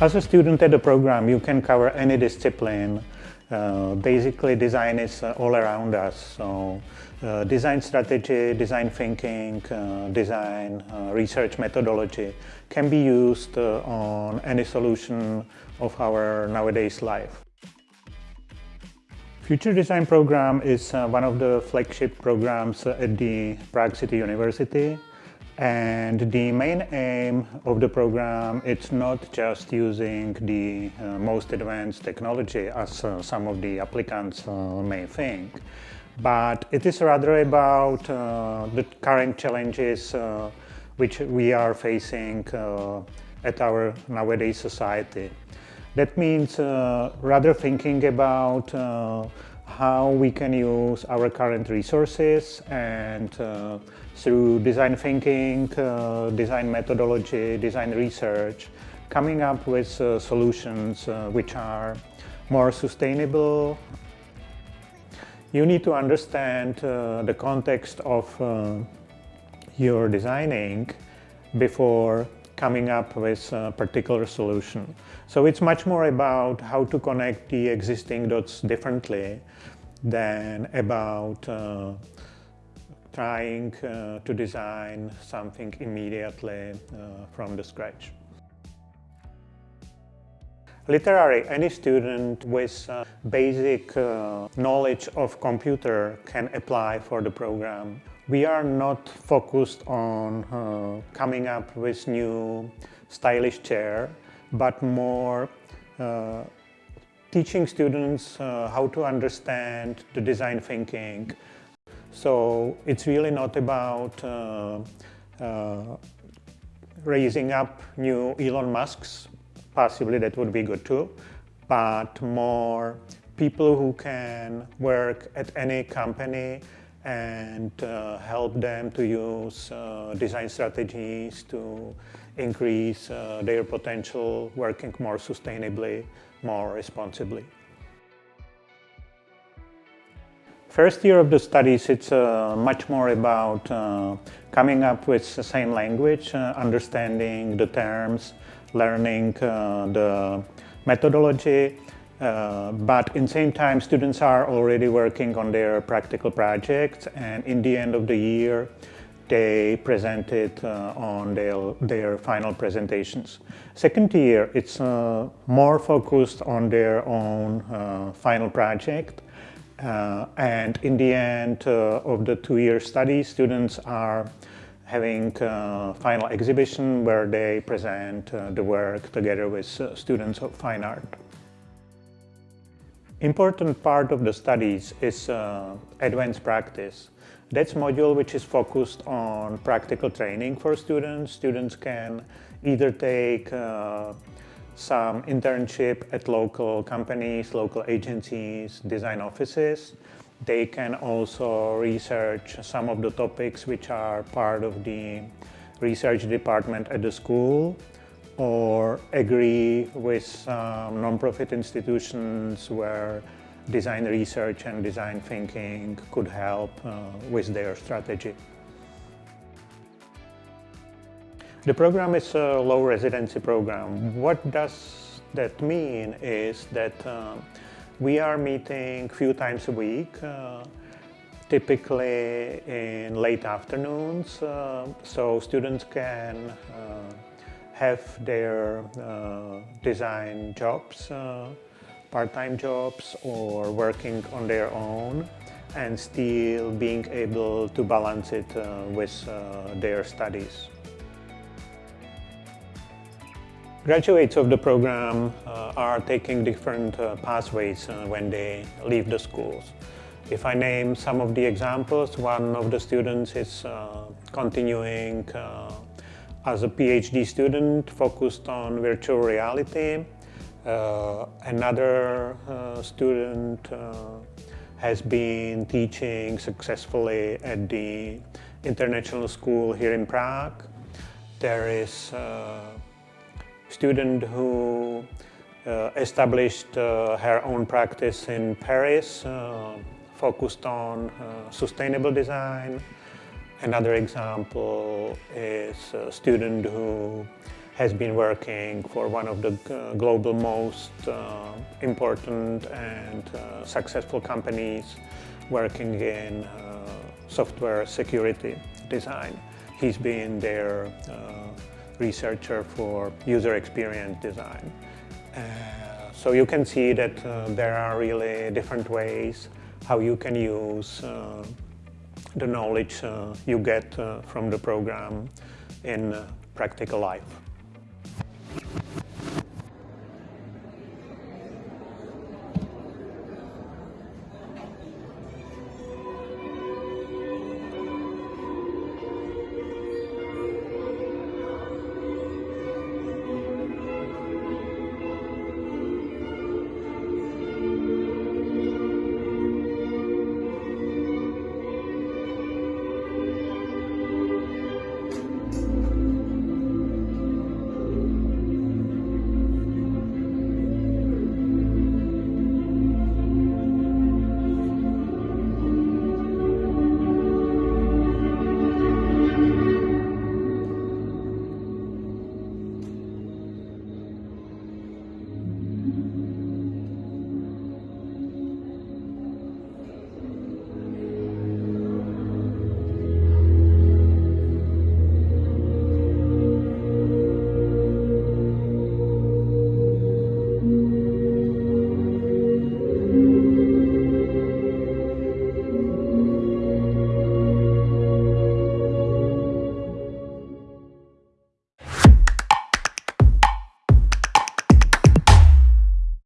As a student at the program, you can cover any discipline. Uh, basically, design is uh, all around us. So, uh, design strategy, design thinking, uh, design uh, research methodology can be used uh, on any solution of our nowadays life. Future Design Program is one of the flagship programs at the Prague City University. And the main aim of the program, it's not just using the uh, most advanced technology as uh, some of the applicants uh, may think, but it is rather about uh, the current challenges uh, which we are facing uh, at our nowadays society. That means rather thinking about how we can use our current resources and through design thinking, uh, design methodology, design research, coming up with uh, solutions uh, which are more sustainable. You need to understand uh, the context of uh, your designing before coming up with a particular solution. So it's much more about how to connect the existing dots differently than about uh, trying uh, to design something immediately uh, from the scratch. Literally, any student with uh, basic uh, knowledge of computer can apply for the program. We are not focused on uh, coming up with new stylish chair, but more uh, teaching students how to understand the design thinking, so it's really not about uh, uh, raising up new Elon Musks, possibly that would be good too, but more people who can work at any company and uh, help them to use uh, design strategies to increase uh, their potential working more sustainably, more responsibly. First year of the studies, it's uh, much more about uh, coming up with the same language, uh, understanding the terms, learning uh, the methodology, uh, but in same time students are already working on their practical projects and in the end of the year they present it uh, on their, their final presentations. Second year, it's more focused on their own final project uh, and in the end uh, of the two-year study, students are having a uh, final exhibition where they present uh, the work together with uh, students of fine art. Important part of the studies is advanced practice. That's module which is focused on practical training for students. Students can either take some internship at local companies, local agencies, design offices. They can also research some of the topics which are part of the research department at the school or agree with some non-profit institutions where design research and design thinking could help uh, with their strategy. The program is a low residency program. What does that mean is that uh, we are meeting few times a week, uh, typically in late afternoons, uh, so students can uh, have their uh, design jobs, uh, part-time jobs or working on their own and still being able to balance it with their studies. Graduates of the program uh, are taking different uh, pathways uh, when they leave the schools. If I name some of the examples, one of the students is uh, continuing uh, as a PhD student focused on virtual reality. Uh, another student has been teaching successfully at the international school here in Prague. There is student who uh, established uh, her own practice in Paris, uh, focused on uh, sustainable design. Another example is a student who has been working for one of the uh, global most uh, important and successful companies working in software security design. He's been their researcher for user experience design. Uh, so you can see that uh, there are really different ways how you can use uh, the knowledge uh, you get from the program in practical life.